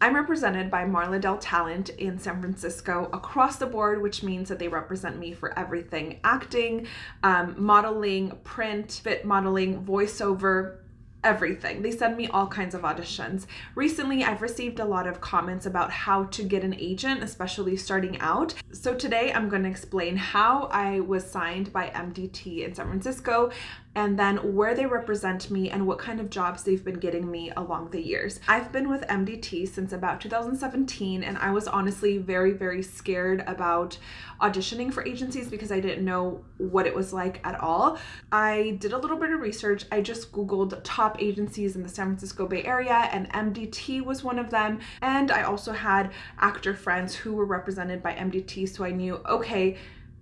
I'm represented by Marla Dell Talent in San Francisco across the board, which means that they represent me for everything acting, um, modeling, print, fit modeling, voiceover, everything. They send me all kinds of auditions. Recently, I've received a lot of comments about how to get an agent, especially starting out. So today I'm going to explain how I was signed by MDT in San Francisco and then where they represent me and what kind of jobs they've been getting me along the years. I've been with MDT since about 2017 and I was honestly very, very scared about auditioning for agencies because I didn't know what it was like at all. I did a little bit of research. I just Googled top agencies in the San Francisco Bay Area and MDT was one of them. And I also had actor friends who were represented by MDT so I knew, okay,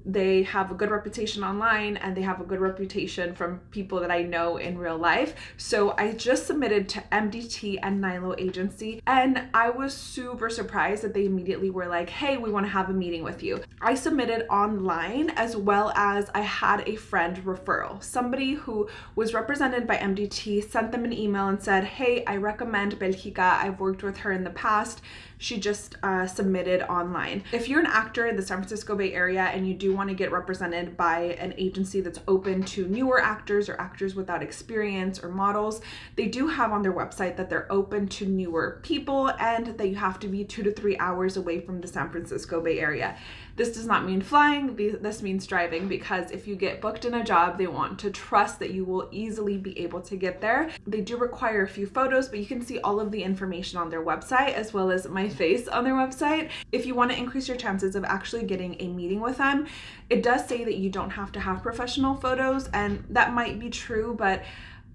they have a good reputation online and they have a good reputation from people that I know in real life. So I just submitted to MDT and Nilo Agency and I was super surprised that they immediately were like, hey, we want to have a meeting with you. I submitted online as well as I had a friend referral. Somebody who was represented by MDT sent them an email and said, hey, I recommend Belgica. I've worked with her in the past she just uh, submitted online. If you're an actor in the San Francisco Bay Area and you do want to get represented by an agency that's open to newer actors or actors without experience or models, they do have on their website that they're open to newer people and that you have to be two to three hours away from the San Francisco Bay Area. This does not mean flying, this means driving because if you get booked in a job, they want to trust that you will easily be able to get there. They do require a few photos, but you can see all of the information on their website as well as my face on their website. If you want to increase your chances of actually getting a meeting with them, it does say that you don't have to have professional photos and that might be true, but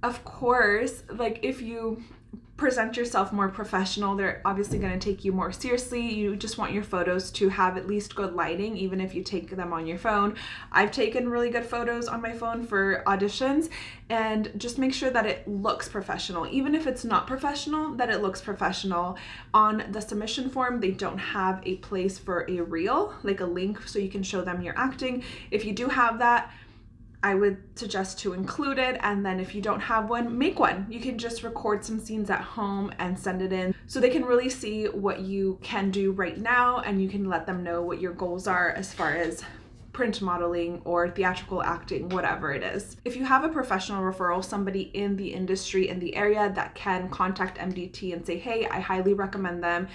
of course, like if you present yourself more professional. They're obviously going to take you more seriously. You just want your photos to have at least good lighting, even if you take them on your phone. I've taken really good photos on my phone for auditions and just make sure that it looks professional. Even if it's not professional, that it looks professional. On the submission form, they don't have a place for a reel, like a link so you can show them your acting. If you do have that, I would suggest to include it and then if you don't have one, make one. You can just record some scenes at home and send it in so they can really see what you can do right now and you can let them know what your goals are as far as print modeling or theatrical acting, whatever it is. If you have a professional referral, somebody in the industry in the area that can contact MDT and say, hey, I highly recommend them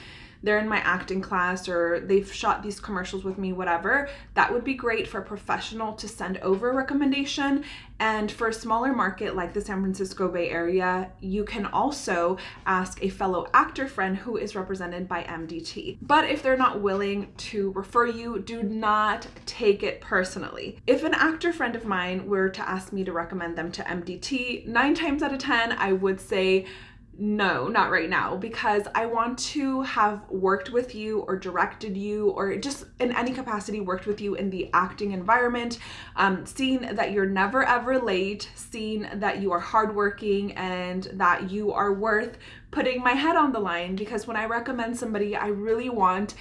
they're in my acting class or they've shot these commercials with me, whatever, that would be great for a professional to send over a recommendation. And for a smaller market like the San Francisco Bay Area, you can also ask a fellow actor friend who is represented by MDT. But if they're not willing to refer you, do not take it personally. If an actor friend of mine were to ask me to recommend them to MDT, nine times out of 10, I would say, no, not right now, because I want to have worked with you or directed you or just in any capacity worked with you in the acting environment, um, seeing that you're never ever late, seeing that you are hardworking and that you are worth putting my head on the line because when I recommend somebody, I really want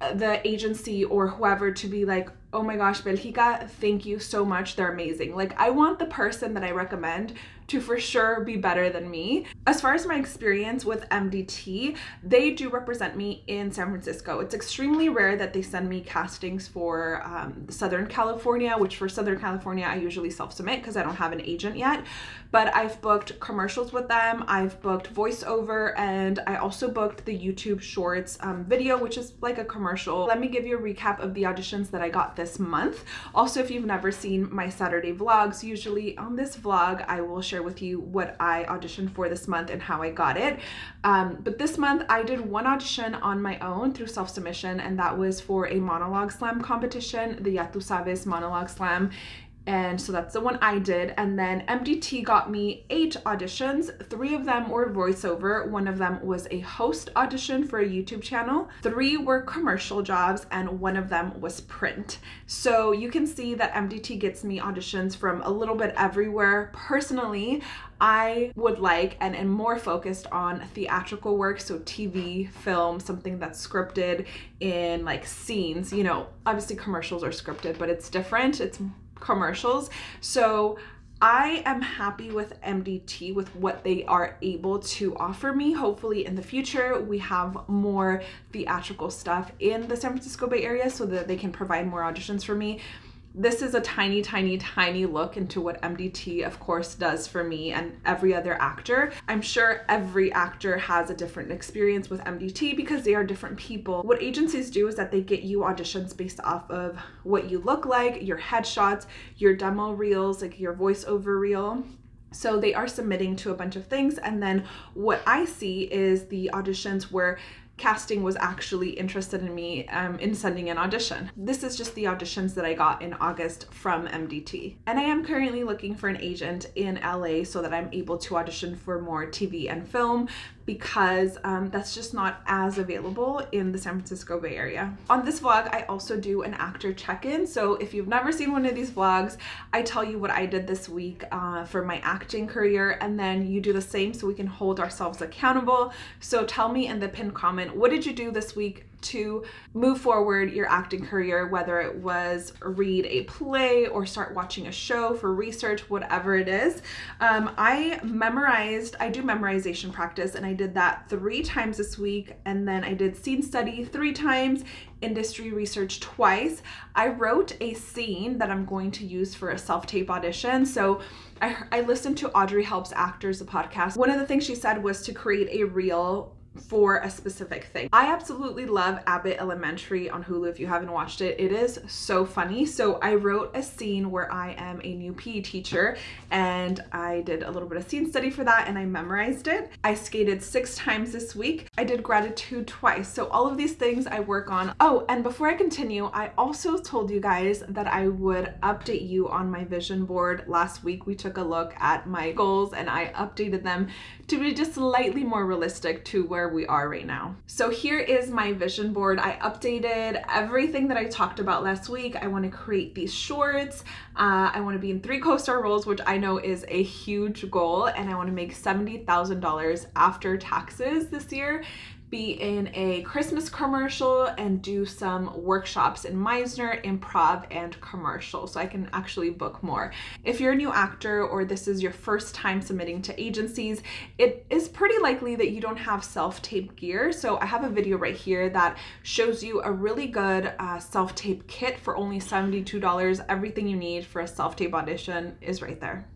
the agency or whoever to be like, oh my gosh, Belgica, thank you so much. They're amazing. Like I want the person that I recommend to for sure be better than me. As far as my experience with MDT, they do represent me in San Francisco. It's extremely rare that they send me castings for um, Southern California, which for Southern California, I usually self-submit because I don't have an agent yet. But I've booked commercials with them, I've booked voiceover, and I also booked the YouTube Shorts um, video, which is like a commercial. Let me give you a recap of the auditions that I got this month. Also, if you've never seen my Saturday vlogs, usually on this vlog, I will share with you what I auditioned for this month and how I got it. Um, but this month I did one audition on my own through self-submission and that was for a monologue slam competition, the Ya Tu Sabes monologue slam and so that's the one I did. And then MDT got me eight auditions. Three of them were voiceover. One of them was a host audition for a YouTube channel. Three were commercial jobs and one of them was print. So you can see that MDT gets me auditions from a little bit everywhere. Personally, I would like and am more focused on theatrical work, so TV, film, something that's scripted in like scenes. You know, obviously commercials are scripted, but it's different. It's commercials. So I am happy with MDT with what they are able to offer me. Hopefully in the future we have more theatrical stuff in the San Francisco Bay Area so that they can provide more auditions for me this is a tiny, tiny, tiny look into what MDT, of course, does for me and every other actor. I'm sure every actor has a different experience with MDT because they are different people. What agencies do is that they get you auditions based off of what you look like, your headshots, your demo reels, like your voiceover reel. So they are submitting to a bunch of things. And then what I see is the auditions where casting was actually interested in me um, in sending an audition. This is just the auditions that I got in August from MDT. And I am currently looking for an agent in LA so that I'm able to audition for more TV and film because um, that's just not as available in the San Francisco Bay Area. On this vlog, I also do an actor check-in. So if you've never seen one of these vlogs, I tell you what I did this week uh, for my acting career and then you do the same so we can hold ourselves accountable. So tell me in the pinned comment, what did you do this week to move forward your acting career, whether it was read a play or start watching a show for research, whatever it is. Um, I memorized, I do memorization practice and I did that three times this week. And then I did scene study three times, industry research twice. I wrote a scene that I'm going to use for a self-tape audition. So I, I listened to Audrey Helps Actors, the podcast. One of the things she said was to create a reel for a specific thing. I absolutely love Abbott Elementary on Hulu if you haven't watched it. It is so funny. So I wrote a scene where I am a new PE teacher and I did a little bit of scene study for that and I memorized it. I skated six times this week. I did gratitude twice. So all of these things I work on. Oh, and before I continue, I also told you guys that I would update you on my vision board. Last week we took a look at my goals and I updated them to be just slightly more realistic to where where we are right now. So here is my vision board. I updated everything that I talked about last week. I want to create these shorts. Uh, I want to be in three co-star roles, which I know is a huge goal. And I want to make $70,000 after taxes this year be in a Christmas commercial and do some workshops in Meisner, improv, and commercial so I can actually book more. If you're a new actor or this is your first time submitting to agencies, it is pretty likely that you don't have self-tape gear. So I have a video right here that shows you a really good uh, self-tape kit for only $72. Everything you need for a self-tape audition is right there.